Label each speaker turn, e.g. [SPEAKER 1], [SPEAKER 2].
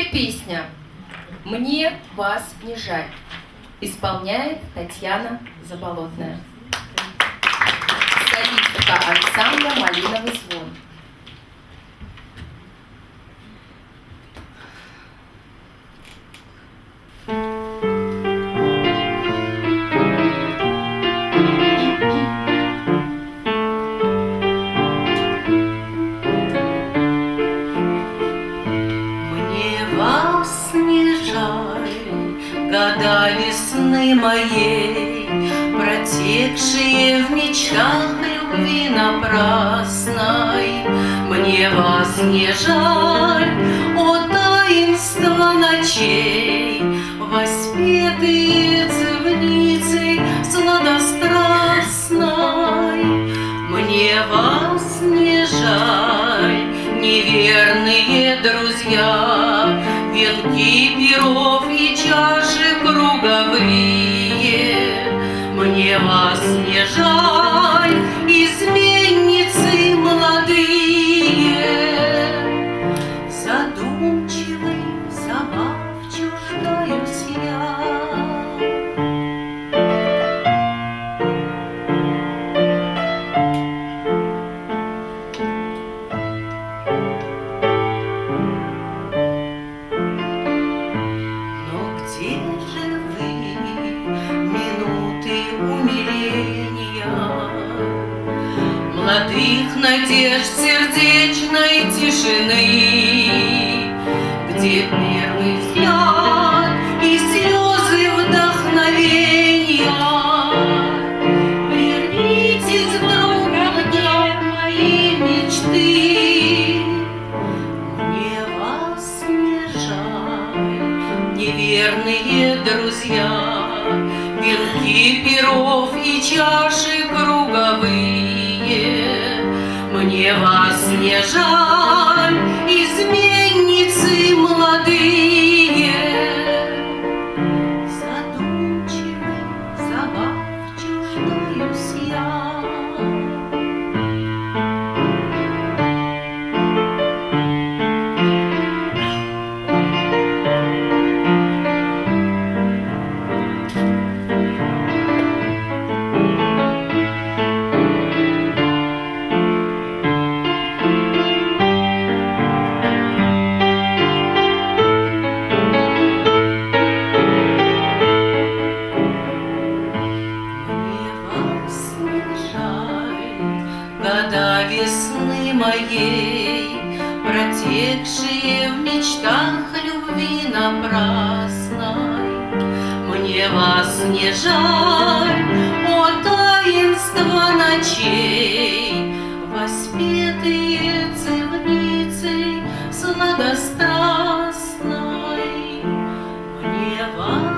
[SPEAKER 1] Следующая песня «Мне вас не жаль» исполняет Татьяна Заболотная. Солистка ансамбля «Малиновый звон».
[SPEAKER 2] Весны моей, Протекшие в мечтах любви напрасной. Мне вас не жаль, о таинство ночей, Воспетые цивницей сладострастной. Мне вас не жаль, неверные друзья, Венки перов вас молодых надежд сердечной тишины, Где первый взгляд и слезы вдохновения. Вернитесь вдруг ко мне, мои мечты, Мне вас не жаль, неверные друзья, Венки перов и чаши круговые. Мне вас не жаль, до весны моей, Протекшие в мечтах любви напрасной. Мне вас не жаль, о таинство ночей, Воспетые цивницы сладострастной. Мне вас